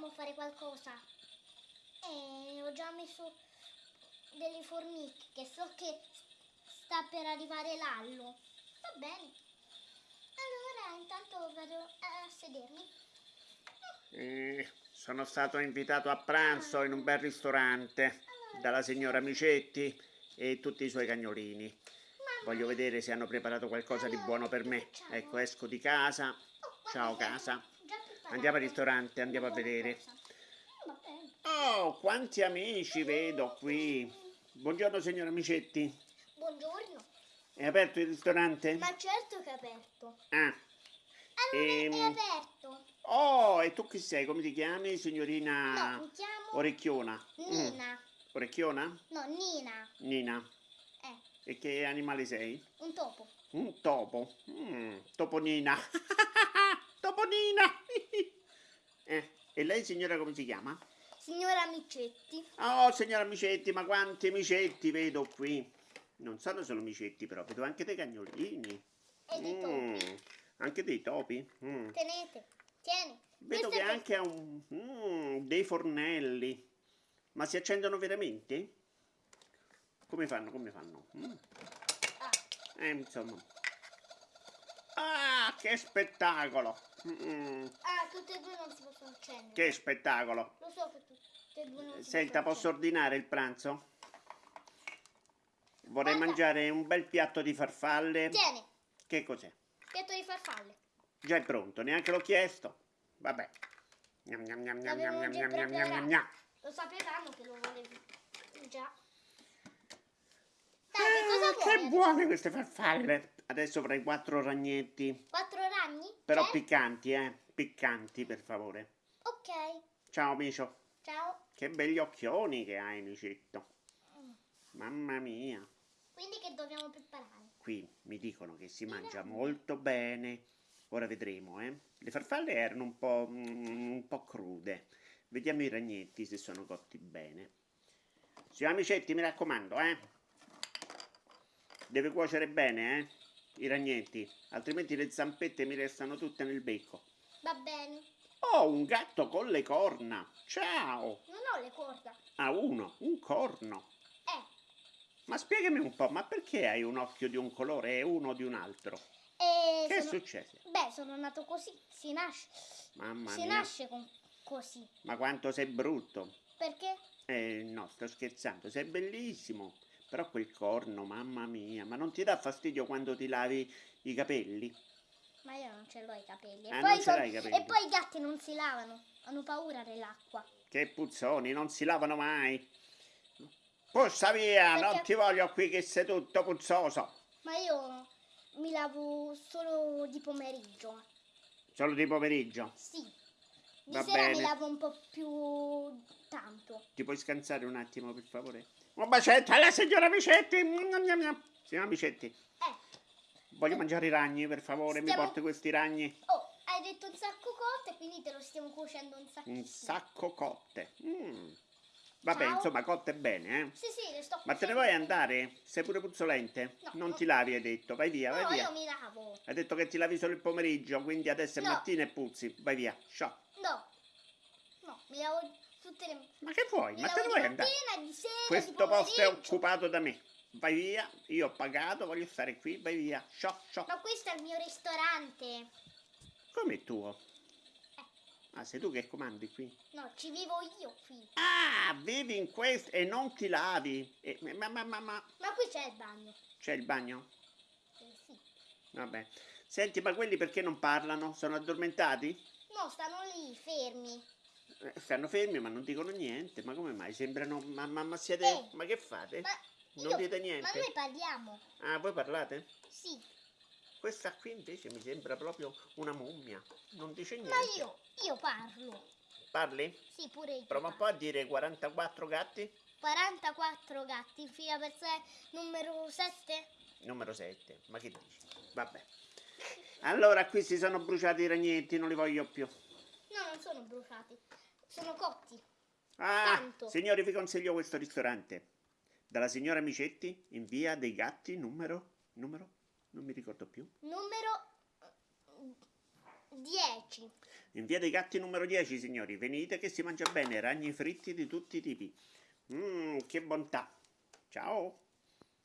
dobbiamo fare qualcosa? Eh, ho già messo delle formiche che so che sta per arrivare l'allo. Va bene. Allora, intanto vado a sedermi. Eh, sono stato invitato a pranzo in un bel ristorante dalla signora Micetti e tutti i suoi cagnolini. Voglio vedere se hanno preparato qualcosa di buono per me. Ecco, esco di casa. Ciao casa. Andiamo al ristorante, andiamo a vedere. Oh, quanti amici vedo qui. Buongiorno signora Micetti. Buongiorno. È aperto il ristorante? Ma certo che è aperto. Ah. Allora Ehm, è aperto. Oh, e tu chi sei? Come ti chiami, signorina No, mi chiamo Orecchiona? Mm, Nina. Orecchiona? No, Nina. Nina. Eh, E che animale sei? un topo. Un topo. Mm, toponina. e lei signora come si chiama? Signora Micetti. Oh, signora Micetti, ma quanti micetti vedo qui. Non sono solo micetti, però vedo anche dei cagnolini. E dei Mm, topi. anche dei topi. Mm. Tenete. Tieni. Vedo Questo che anche ha un, mm, dei fornelli. Ma si accendono veramente? Come fanno? Come fanno? Mm. Ah, Eh, insomma. Ah, che spettacolo! Ah, tutte e due non si possono accendere. che spettacolo! Lo so che tutte e due non si Senta, posso ordinare il pranzo? Vorrei Guarda. mangiare un bel piatto di farfalle. accendere. Tieni. Che cos'è? Piatto di farfalle. Già è pronto, neanche l'ho chiesto. Vabbè. Gnam, gnam, gnam, gnam, gnam, gnam, gnam, gnam, gnam. Lo sapevamo che lo volevi. Già. Ah, Dai, che cosa che vuoi? buone queste farfalle! Adesso avrai quattro ragnetti. Quattro ragni? Però C'è? piccanti, eh? Piccanti, per favore. Ok. Ciao, Micio. Ciao. Che begli occhioni che hai, Micetto. Mamma mia. Quindi che dobbiamo preparare? Qui mi dicono che si mangia molto bene. Ora vedremo, eh. Le farfalle erano un po', mm, un po' crude. Vediamo i ragnetti se sono cotti bene. Signora Micetti, mi raccomando, eh. Deve cuocere bene, eh. I ragnetti, altrimenti le zampette mi restano tutte nel becco. Va bene. Oh, un gatto con le corna. Ciao. Non ho le corda. Ah, uno, un corno. Eh. Ma spiegami un po', ma perché hai un occhio di un colore e uno di un altro? E Che è sono- successo? Beh, sono nato così. Si nasce. Mamma si mia, nasce con così. ma quanto sei brutto. Perché? Eh, no, sto scherzando, sei bellissimo. Però quel corno, mamma mia, ma non ti dà fastidio quando ti lavi i capelli? Ma io non ce l'ho i capelli. E, Ah, poi, non l'hai i capelli? e poi i gatti non si lavano. Hanno paura dell'acqua. Che puzzoni, non si lavano mai. Puzza via, non Perché- ti voglio qui che sei tutto puzzoso. Ma io mi lavo solo di pomeriggio. Solo di pomeriggio. Sì. Di Va sera mi bene. lavo un po' più tanto. Ti puoi scansare un attimo, per favore? Un bacetto alla signora Micetti. Signora Micetti, Eh. Voglio mangiare i ragni, per favore. Mi Stiamo- porti questi ragni? Oh, hai detto un sacco cotte, quindi te lo stiamo cuocendo un sacco. Un sacco cotte. Mm. Vabbè, Ciao. insomma, cotte bene, eh. Sì, sì, le sto Ma te ne vuoi andare? Sei pure puzzolente? No, non no. ti lavi, hai detto. Vai via, vai No, via. io mi lavo. Hai detto che ti lavi solo il pomeriggio, quindi adesso è No. mattina e puzzi. Vai via. Ciao. No. No, mi lavo tutte le... Ma che vuoi? Mi Ma te ne vuoi andare? mattina, di sera, Questo posto è occupato da me. Vai via, io ho pagato, voglio stare qui, vai via. Ciao, ciao. Ma questo è il mio ristorante. Come è tuo? Ah, sei tu che comandi qui? No, ci vivo io qui. Ah, vivi in questo e non ti lavi. E- ma, ma, ma, ma, Ma qui c'è il bagno. c'è il bagno? Eh, sì. Vabbè. Senti, ma quelli perché non parlano? Sono addormentati? No, stanno lì, fermi. Eh, stanno fermi ma non dicono niente. Ma come mai? Sembrano... Ma, ma, ma siete... Eh, Ma che fate? Ma Non io- dite niente? Ma noi parliamo. Ah, voi parlate? Sì. Questa qui invece mi sembra proprio una mummia. Non dice niente. Ma io, io parlo. Parli? Sì, pure io. Prova un po' a dire 44 gatti. 44 gatti, fila per sé, numero 7. Numero 7. Ma che dici? Vabbè. Allora qui si sono bruciati i ragnetti, non li voglio più. No, non sono bruciati. Sono cotti. Ah, Tanto. signori, vi consiglio questo ristorante. Dalla signora Micetti, in via dei gatti, numero... Numero? Non mi ricordo più. Numero 10. In via dei Gatti numero 10, signori, venite che si mangia bene, ragni fritti di tutti i tipi. Mmm, che bontà. Ciao.